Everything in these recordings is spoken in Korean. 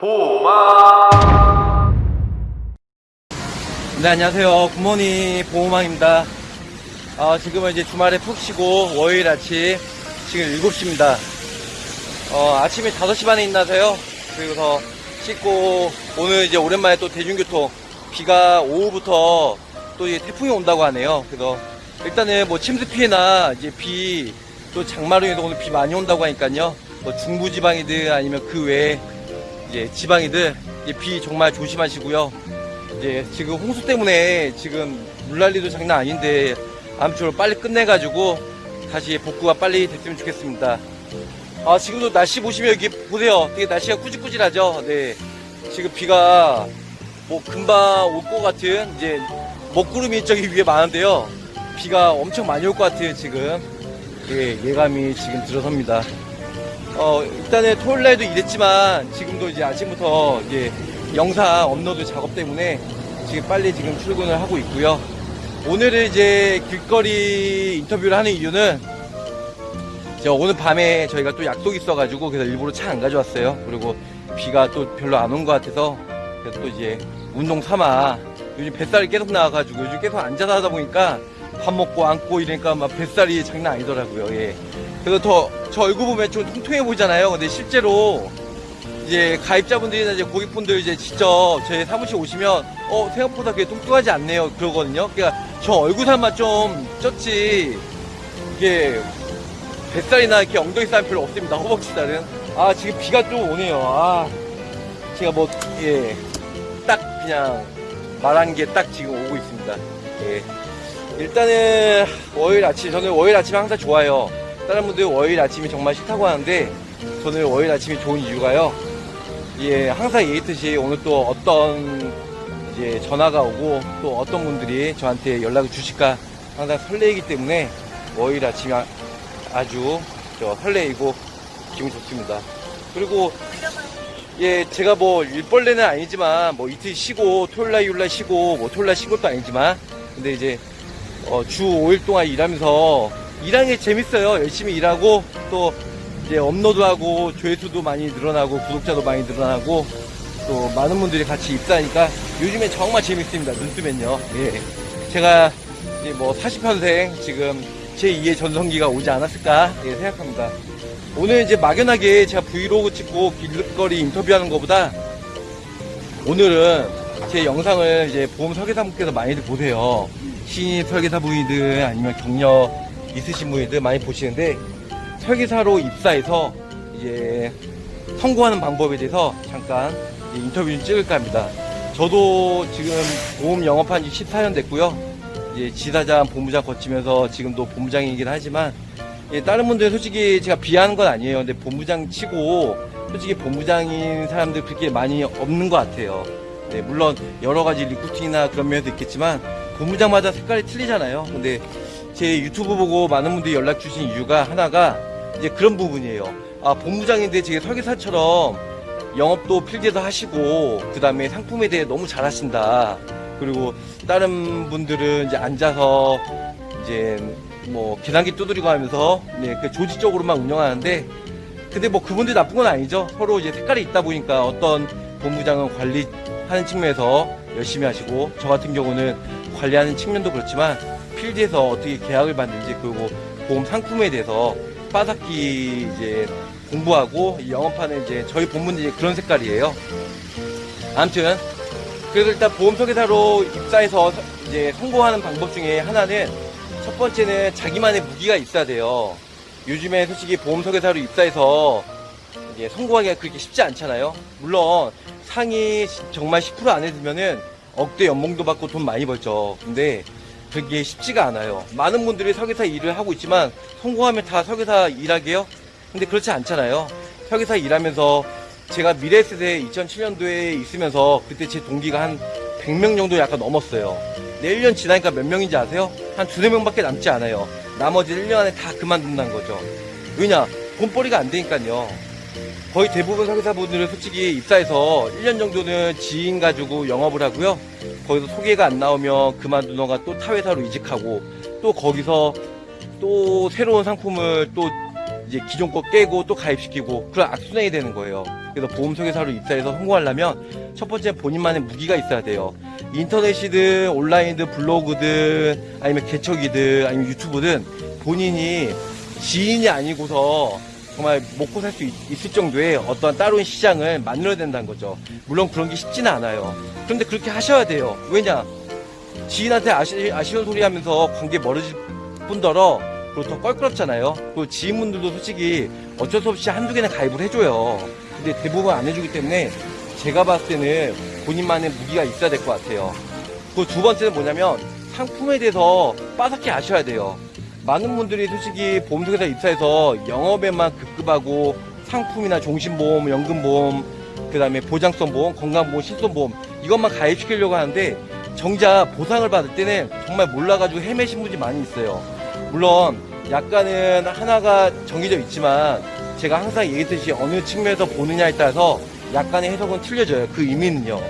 보마 네, 안녕하세요. 굿모닝 보호망입니다. 아, 지금은 이제 주말에 푹 쉬고 월요일 아침 지금 7시입니다. 어, 아침에 5시 반에 일어나서요. 그리고서 씻고 오늘 이제 오랜만에 또 대중교통 비가 오후부터 또 이제 태풍이 온다고 하네요. 그래서 일단은 뭐 침수 피해나 이제 비 또 장마로 오늘 비 많이 온다고 하니까요. 뭐 중부지방이든 아니면 그 외에 이제 지방이든 이제 비 정말 조심하시고요. 이제 지금 홍수 때문에 지금 물난리도 장난 아닌데 아무쪼록 빨리 끝내가지고 다시 복구가 빨리 됐으면 좋겠습니다. 아 지금도 날씨 보시면 여기 보세요. 되게 날씨가 꾸질꾸질하죠. 네. 지금 비가 뭐 금방 올 것 같은 이제 먹구름이 저기 위에 많은데요. 비가 엄청 많이 올 것 같아요 지금. 예, 예감이 지금 들어섭니다. 어, 일단은 토요일 날도 일했지만 지금도 이제 아침부터 이제 영상 업로드 작업 때문에 지금 빨리 지금 출근을 하고 있고요. 오늘은 이제 길거리 인터뷰를 하는 이유는 저 오늘 밤에 저희가 또 약속이 있어가지고 그래서 일부러 차 안 가져왔어요. 그리고 비가 또 별로 안 온 것 같아서 그래서 또 이제 운동 삼아 요즘 뱃살이 계속 나와가지고 요즘 계속 앉아서 하다 보니까 밥 먹고 앉고 이러니까 막 뱃살이 장난 아니더라고요. 예. 그래서 더, 저 얼굴 보면 좀 통통해 보이잖아요. 근데 실제로 이제 가입자분들이나 이제 고객분들 이제 직접 저희 사무실 오시면 어 생각보다 그게 뚱뚱하지 않네요 그러거든요. 그러니까 저 얼굴살만 좀 쪘지 이게 뱃살이나 이렇게 엉덩이 살은 별로 없습니다. 허벅지 살은. 아 지금 비가 좀 오네요. 아 제가 뭐 예 딱 그냥 말한 게 딱 지금 오고 있습니다. 예. 일단은 월요일 아침 저는 월요일 아침이 항상 좋아요. 다른 분들 월요일 아침이 정말 싫다고 하는데 저는 월요일 아침이 좋은 이유가요. 예, 항상 얘기했듯이 오늘 또 어떤 이제 전화가 오고 또 어떤 분들이 저한테 연락을 주실까 항상 설레이기 때문에 월요일 아침이 아- 아주 저 설레이고 기분 좋습니다. 그리고 예, 제가 뭐 일벌레는 아니지만 뭐 이틀 쉬고 토요일 날 일요일 날 쉬고 뭐 토요일날 쉬는 것도 아니지만 근데 이제 어, 주 5일 동안 일하면서 일하는 게 재밌어요. 열심히 일하고 또 이제 업로드하고 조회수도 많이 늘어나고 구독자도 많이 늘어나고 또 많은 분들이 같이 입사하니까 요즘에 정말 재밌습니다. 눈 뜨면요. 예. 제가 이제 뭐 40평생 지금 제2의 전성기가 오지 않았을까 예, 생각합니다. 오늘 이제 막연하게 제가 브이로그 찍고 길거리 인터뷰하는 것보다 오늘은 제 영상을 이제 보험 설계사분께서 많이들 보세요. 신입 설계사분이든 아니면 경력 있으신 분이들 많이 보시는데 설계사로 입사해서 이제 성공하는 방법에 대해서 잠깐 인터뷰 좀 찍을까 합니다. 저도 지금 보험 영업한 지 14년 됐고요. 이제 지사장, 본부장 거치면서 지금도 본부장이긴 하지만 예, 다른 분들 솔직히 제가 비하는 건 아니에요. 근데 본부장 치고 솔직히 본부장인 사람들 그렇게 많이 없는 것 같아요. 네, 물론 여러 가지 리쿠팅이나 그런 면도 있겠지만 본부장마다 색깔이 틀리잖아요. 근데 제 유튜브 보고 많은 분들이 연락 주신 이유가 하나가 이제 그런 부분이에요. 아, 본부장인데 제가 설계사처럼 영업도 필드에서 하시고 그 다음에 상품에 대해 너무 잘 하신다. 그리고 다른 분들은 이제 앉아서 이제 뭐 계단기 두드리고 하면서 네, 그 조직적으로만 운영하는데 근데 뭐 그분들 나쁜 건 아니죠. 서로 이제 색깔이 있다 보니까 어떤 본부장은 관리하는 측면에서 열심히 하시고 저 같은 경우는 관리하는 측면도 그렇지만 필드에서 어떻게 계약을 받는지 그리고 보험 상품에 대해서 빠삭히 이제 공부하고 이 영업하는 이제 저희 이제 그런 색깔이에요. 아무튼 그래서 일단 보험 설계사로 입사해서 이제 성공하는 방법 중에 하나는 첫 번째는 자기만의 무기가 있어야 돼요. 요즘에 솔직히 보험 설계사로 입사해서 이제 성공하기가 그렇게 쉽지 않잖아요. 물론 상위 정말 10%안 해두면은 억대 연봉도 받고 돈 많이 벌죠. 근데 그게 쉽지가 않아요. 많은 분들이 설계사 일을 하고 있지만 성공하면 다 설계사 일하게요? 근데 그렇지 않잖아요. 설계사 일하면서 제가 미래세대 2007년도에 있으면서 그때 제 동기가 한 100명 정도 약간 넘었어요. 내 1년 지나니까 몇 명인지 아세요? 한 두세 명밖에 남지 않아요. 나머지 1년 안에 다 그만둔다는 거죠. 왜냐? 돈벌이가 안 되니까요. 거의 대부분 설계사분들은 솔직히 입사해서 1년 정도는 지인 가지고 영업을 하고요. 거기서 소개가 안 나오면 그만두너가 또 타회사로 이직하고 또 거기서 또 새로운 상품을 또 이제 기존 거 깨고 또 가입시키고 그런 악순환이 되는 거예요. 그래서 보험 설계사로 입사해서 성공하려면 첫 번째 본인만의 무기가 있어야 돼요. 인터넷이든 온라인이든 블로그든 아니면 개척이든 아니면 유튜브든 본인이 지인이 아니고서 정말 먹고 살 수 있을 정도의 어떠한 따로운 시장을 만들어야 된다는 거죠. 물론 그런 게 쉽지는 않아요. 그런데 그렇게 하셔야 돼요. 왜냐? 지인한테 아시, 아쉬운 소리 하면서 관계 멀어질 뿐더러 그리고 더 껄끄럽잖아요. 그리고 지인분들도 솔직히 어쩔 수 없이 한두 개는 가입을 해줘요. 근데 대부분 안 해주기 때문에 제가 봤을 때는 본인만의 무기가 있어야 될 것 같아요. 그리고 두 번째는 뭐냐면 상품에 대해서 빠삭히 아셔야 돼요. 많은 분들이 솔직히 보험회사 입사해서 영업에만 급급하고 상품이나 종신보험, 연금보험, 그 다음에 보장성 보험, 건강보험, 실손보험 이것만 가입시키려고 하는데 정작 보상을 받을 때는 정말 몰라가지고 헤매신 분이 많이 있어요. 물론 약간은 하나가 정해져 있지만 제가 항상 얘기했듯이 어느 측면에서 보느냐에 따라서 약간의 해석은 틀려져요. 그 의미는요.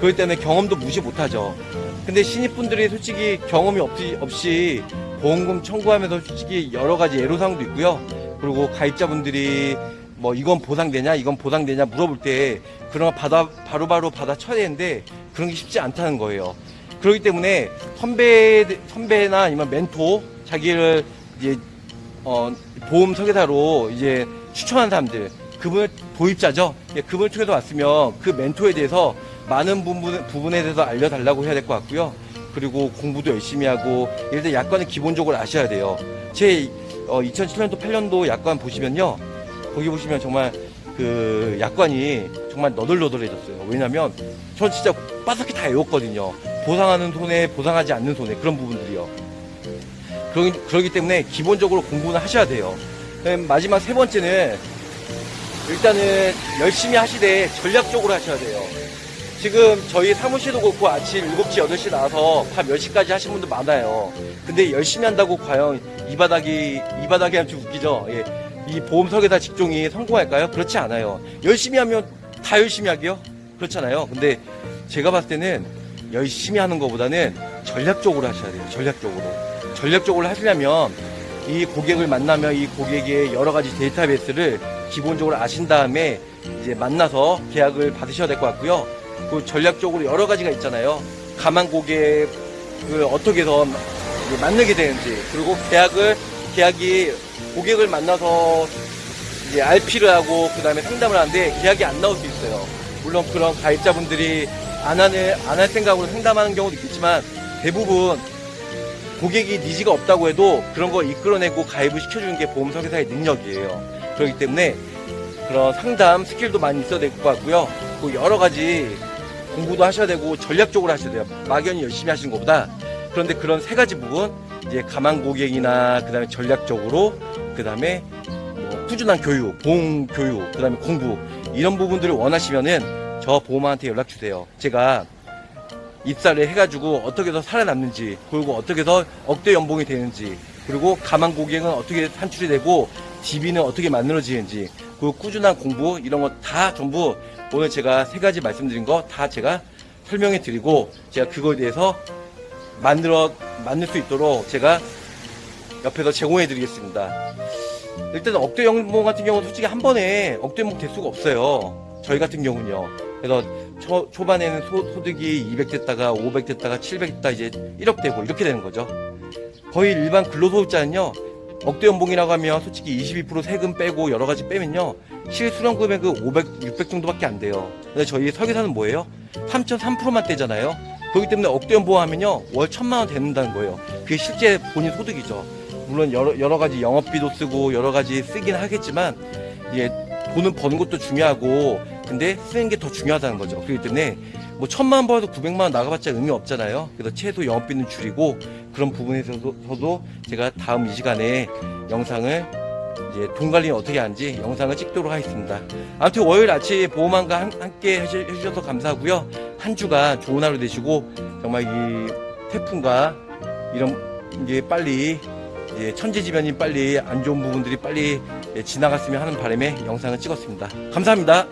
그렇기 때문에 경험도 무시 못하죠. 근데 신입분들이 솔직히 경험이 없이, 없이 보험금 청구하면서 솔직히 여러 가지 애로사항도 있고요. 그리고 가입자분들이 뭐 이건 보상되냐 이건 보상되냐 물어볼 때 그런 거 받아 바로바로 받아 쳐야 되는데 그런 게 쉽지 않다는 거예요. 그렇기 때문에 선배 선배나 아니면 멘토 자기를 이제 어, 보험 설계사로 이제 추천한 사람들 그분을 도입자죠. 예, 그분을 통해서 왔으면 그 멘토에 대해서 많은 부분, 부분에 대해서 알려달라고 해야 될 것 같고요. 그리고 공부도 열심히 하고 예를 들어 약관은 기본적으로 아셔야 돼요. 제 어, 2007년도 8년도 약관 보시면요. 거기 보시면 정말 그 약관이 정말 너덜너덜해졌어요. 왜냐면 전 진짜 빠삭히 다 외웠거든요. 보상하는 손해, 보상하지 않는 손해 그런 부분들이요. 그러기, 그러기 때문에 기본적으로 공부는 하셔야 돼요. 마지막 세 번째는 일단은 열심히 하시되 전략적으로 하셔야 돼요. 지금 저희 사무실도 그렇고 아침 7시, 8시 나와서 밤 10시까지 하신 분들 많아요. 근데 열심히 한다고 과연 이 바닥이, 이 바닥이 하면 좀 웃기죠? 예. 이 보험 설계사 직종이 성공할까요? 그렇지 않아요. 열심히 하면 다 열심히 하게요? 그렇잖아요. 근데 제가 봤을 때는 열심히 하는 것보다는 전략적으로 하셔야 돼요. 전략적으로. 전략적으로 하시려면 이 고객을 만나면 이 고객의 여러 가지 데이터베이스를 기본적으로 아신 다음에 이제 만나서 계약을 받으셔야 될 것 같고요. 그 전략적으로 여러 가지가 있잖아요. 가만 고객을 어떻게 해서 만나게 되는지 그리고 계약을 계약이 고객을 만나서 이제 RP를 하고 그 다음에 상담을 하는데 계약이 안 나올 수 있어요. 물론 그런 가입자분들이 안 하는 안 할 생각으로 상담하는 경우도 있겠지만 대부분 고객이 니즈가 없다고 해도 그런 거 이끌어내고 가입을 시켜주는 게 보험 설계사의 능력이에요. 그렇기 때문에 그런 상담 스킬도 많이 있어야 될 것 같고요. 그 여러 가지 공부도 하셔야 되고 전략적으로 하셔야 돼요. 막연히 열심히 하시는 것보다 그런데 그런 세 가지 부분 이제 가만 고객이나 그다음에 전략적으로 그다음에 뭐 꾸준한 교육, 보험 교육, 그다음에 공부 이런 부분들을 원하시면은 저 보험한테 연락 주세요. 제가 입사를 해가지고 어떻게 해서 살아남는지 그리고 어떻게 해서 억대 연봉이 되는지 그리고 가만 고객은 어떻게 산출이 되고 DB는 어떻게 만들어지는지 그리고 꾸준한 공부 이런 거 다 전부 오늘 제가 세 가지 말씀드린 거 다 제가 설명해 드리고 제가 그거에 대해서 만들어 만들 수 있도록 제가 옆에서 제공해 드리겠습니다. 일단 억대 연봉 같은 경우는 솔직히 한 번에 억대 연봉 될 수가 없어요. 저희 같은 경우는요. 그래서 초, 초반에는 소, 소득이 200 됐다가 500 됐다가 700 됐다 이제 1억 되고 이렇게 되는 거죠. 거의 일반 근로소득자는요. 억대 연봉이라고 하면 솔직히 22% 세금 빼고 여러 가지 빼면요. 실수령 금액은 500, 600 정도밖에 안 돼요. 근데 저희 설계사는 뭐예요? 3.3%만 떼잖아요. 그렇기 때문에 억대 연봉 하면요. 월 천만 원 되는다는 거예요. 그게 실제 본인 소득이죠. 물론 여러, 여러 가지 영업비도 쓰고 여러 가지 쓰긴 하겠지만 이제 돈은 버는 것도 중요하고 근데 쓰는 게 더 중요하다는 거죠. 그렇기 때문에 뭐 천만 원 벌어도 900만 원 나가봤자 의미 없잖아요. 그래서 최소 영업비는 줄이고 그런 부분에서도 제가 다음 이 시간에 영상을 이제 돈 관리 어떻게 하는지 영상을 찍도록 하겠습니다. 아무튼 월요일 아침 보험왕과 함- 함께 해주- 해주셔서 감사하고요. 한 주가 좋은 하루 되시고 정말 이 태풍과 이런 게 빨리 예, 천재지변이 빨리 안 좋은 부분들이 빨리 예, 지나갔으면 하는 바람에 영상을 찍었습니다. 감사합니다.